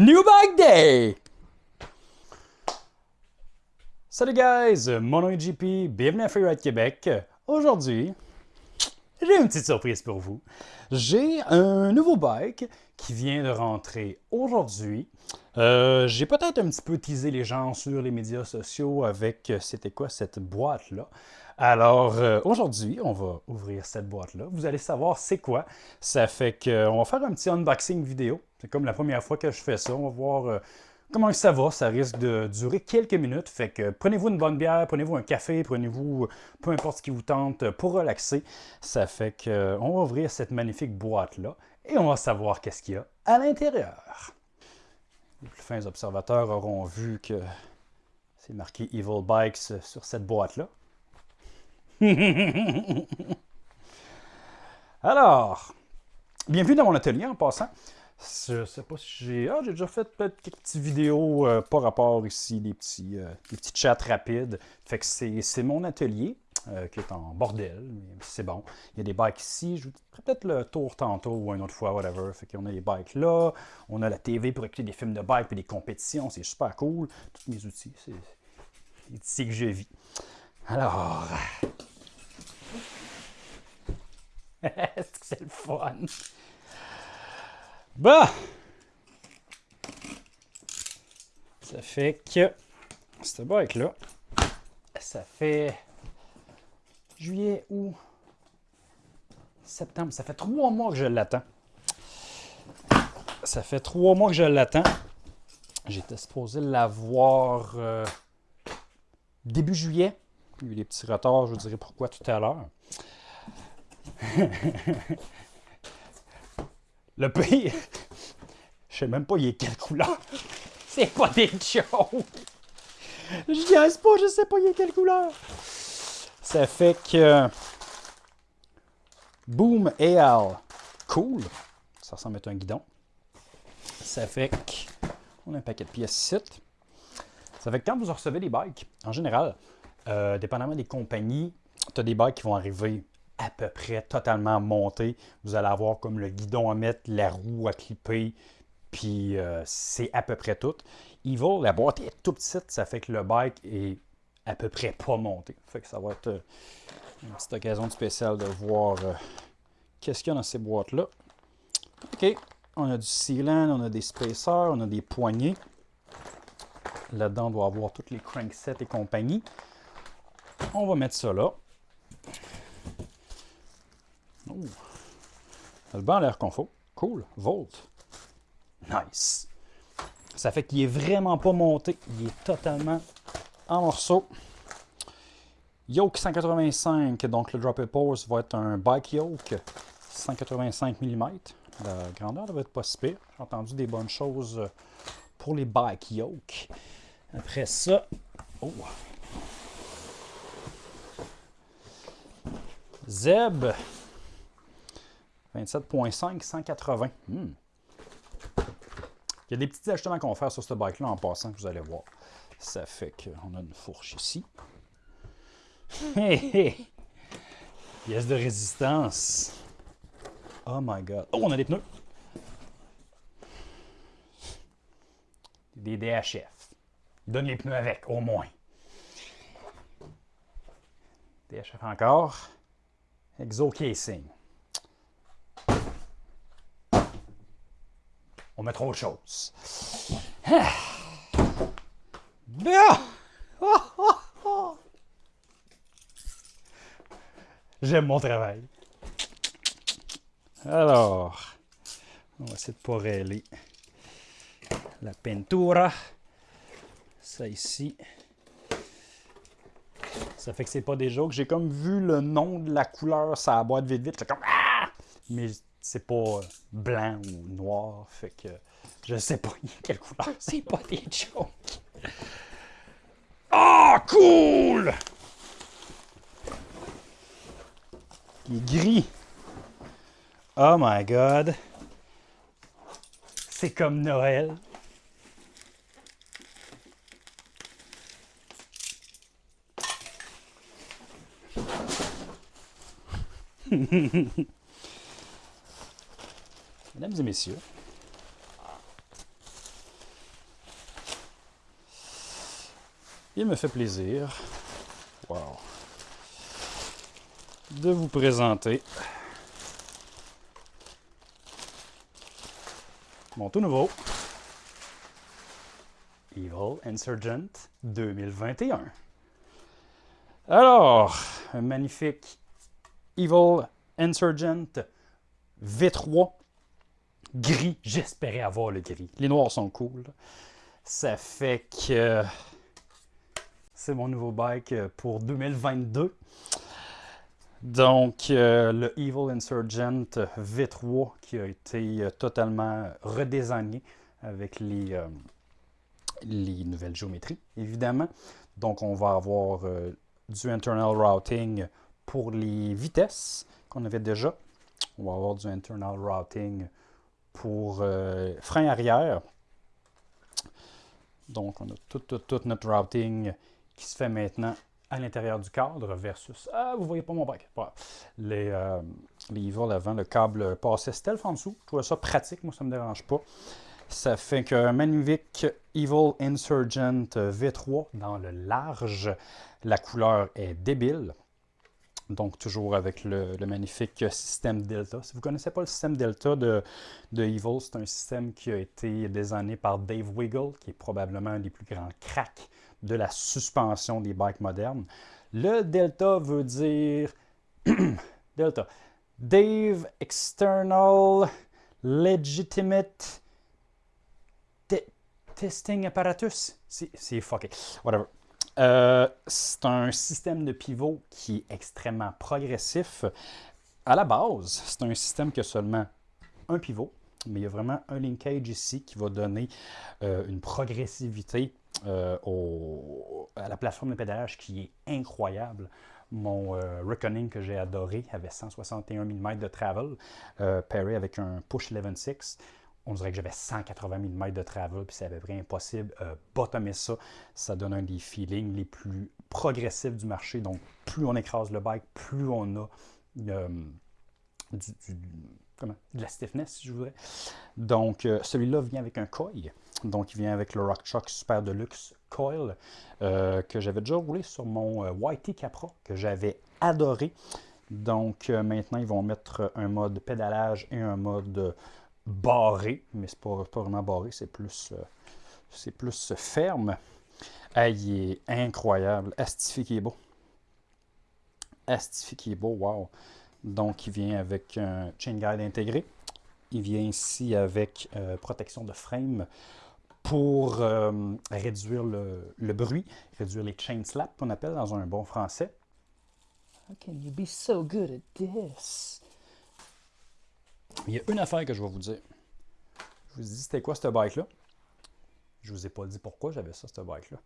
New Bike Day! Salut guys, mon nom est JP, bienvenue à Freeride Québec. Aujourd'hui, j'ai une petite surprise pour vous. J'ai un nouveau bike qui vient de rentrer aujourd'hui. Euh, j'ai peut-être un petit peu teasé les gens sur les médias sociaux avec, euh, c'était quoi cette boîte-là. Alors, euh, aujourd'hui, on va ouvrir cette boîte-là. Vous allez savoir c'est quoi. Ça fait qu'on va faire un petit unboxing vidéo. C'est comme la première fois que je fais ça. On va voir comment ça va. Ça risque de durer quelques minutes. Fait que prenez-vous une bonne bière, prenez-vous un café, prenez-vous peu importe ce qui vous tente pour relaxer. Ça fait qu'on va ouvrir cette magnifique boîte-là et on va savoir qu'est-ce qu'il y a à l'intérieur. Les plus fins observateurs auront vu que c'est marqué Evil Bikes sur cette boîte-là. Alors, bienvenue dans mon atelier en passant. Je sais pas si j'ai... Ah, j'ai déjà fait peut-être quelques petites vidéos euh, par rapport ici, des petits, euh, des petits chats rapides. Fait que c'est mon atelier. Euh, qui est en bordel, mais c'est bon. Il y a des bikes ici, je vous ferai peut-être le tour tantôt ou une autre fois, whatever. Fait qu'on a les bikes là, on a la TV pour écouter des films de bike et des compétitions, c'est super cool. Tous mes outils, c'est ici que je vis. Alors... Est-ce que c'est le fun? Bah! Ça fait que cette bike-là, ça fait juillet, août, septembre. Ça fait trois mois que je l'attends. Ça fait trois mois que je l'attends. J'étais supposé l'avoir euh, début juillet. Il y a eu des petits retards, je vous dirai pourquoi tout à l'heure. Le pire, je sais même pas il est quelle couleur. C'est pas des choses. Je dis pas, je sais pas il est quelle couleur. Ça fait que Boom Al, cool. Ça ressemble à un guidon. Ça fait qu'on a un paquet de pièces. Ça fait que quand vous recevez des bikes, en général, euh, dépendamment des compagnies, tu as des bikes qui vont arriver à peu près totalement montés. Vous allez avoir comme le guidon à mettre, la roue à clipper, puis euh, c'est à peu près tout. Evil, la boîte est tout petite, ça fait que le bike est à peu près pas monté. Fait que ça va être euh, une petite occasion spéciale de voir euh, qu'est-ce qu'il y a dans ces boîtes-là. OK, on a du sealant, on a des spacers, on a des poignées. Là-dedans, on doit avoir toutes les cranksets et compagnie. On va mettre ça là. Oh. Le banc a l'air faut. Cool. Volt. Nice. Ça fait qu'il est vraiment pas monté. Il est totalement en morceaux. Yoke 185, donc le Drop It Pose va être un bike yoke 185 mm. La grandeur devrait être pas si. J'ai entendu des bonnes choses pour les bike yoke. Après ça, oh. Zeb 27.5, 180. Hmm. Il y a des petits ajustements qu'on va faire sur ce bike-là en passant que vous allez voir. Ça fait qu'on a une fourche ici. Pièce de résistance. Oh my god. Oh, on a des pneus. Des DHF. Donne les pneus avec, au moins. DHF encore. Exo casing. On met trop de choses. Ah. J'aime mon travail. Alors, on va essayer de poreller la peintura. Ça ici. Ça fait que c'est pas des jokes. J'ai comme vu le nom de la couleur ça boîte vite vite. Comme ah! Mais c'est pas blanc ou noir. Fait que je sais pas quelle couleur. C'est pas des jokes. Ah, cool! Il est gris. Oh my god. C'est comme Noël. mesdames et messieurs, il me fait plaisir wow, de vous présenter mon tout nouveau Evil Insurgent 2021. Alors, un magnifique Evil Insurgent V3 gris. J'espérais avoir le gris. Les noirs sont cool. Ça fait que c'est mon nouveau bike pour 2022. Donc, euh, le Evil Insurgent V3 qui a été euh, totalement redésigné avec les, euh, les nouvelles géométries, évidemment. Donc, on va avoir du internal routing pour les vitesses qu'on avait déjà. On va avoir du internal routing pour frein arrière. Donc, on a tout, tout, notre routing qui se fait maintenant à l'intérieur du cadre versus... Ah, vous voyez pas mon bac. Les, euh, Evil avant, le câble passait stealth en dessous. Je trouvais ça pratique, moi ça me dérange pas. Ça fait qu'un magnifique Evil Insurgent V3 dans le large. La couleur est débile. Donc, toujours avec le, magnifique système Delta. Si vous ne connaissez pas le système Delta de, de Evil, c'est un système qui a été désigné par Dave Wiggle, qui est probablement un des plus grands cracks de la suspension des bikes modernes. Le Delta veut dire Delta. Dave External Legitimate Testing Apparatus. C'est fucké. Whatever. Euh, c'est un système de pivot qui est extrêmement progressif. À la base, c'est un système qui a seulement un pivot, mais il y a vraiment un linkage ici qui va donner euh, une progressivité euh, à la plateforme de pédalage qui est incroyable. Mon euh, Reckoning que j'ai adoré avait 161 mm de travel, pairé avec un push 11.6. On dirait que j'avais 180 mm de travel, puis c'est à peu près impossible. Euh, bottomer ça, ça donne un des feelings les plus progressifs du marché. Donc, plus on écrase le bike, plus on a du, comment, de la stiffness, si je voudrais. Donc, celui-là vient avec un coil. Donc, il vient avec le RockChock Super Deluxe Coil euh, que j'avais déjà roulé sur mon euh, YT Capra que j'avais adoré. Donc, euh, maintenant, ils vont mettre un mode pédalage et un mode barré. Mais ce n'est pas, vraiment barré, c'est plus, c'est plus ferme. il est incroyable. Astifié qui est beau. Astifié qui est beau, wow. Donc, il vient avec un chain guide intégré. Il vient ici avec protection de frame pour euh, réduire le, bruit, réduire les chain slaps qu'on appelle dans un bon français. How can you be so good at this? Il y a une affaire que je vais vous dire. Je vous dis, c'était quoi ce bike-là? Je vous ai pas dit pourquoi j'avais ça, ce bike-là.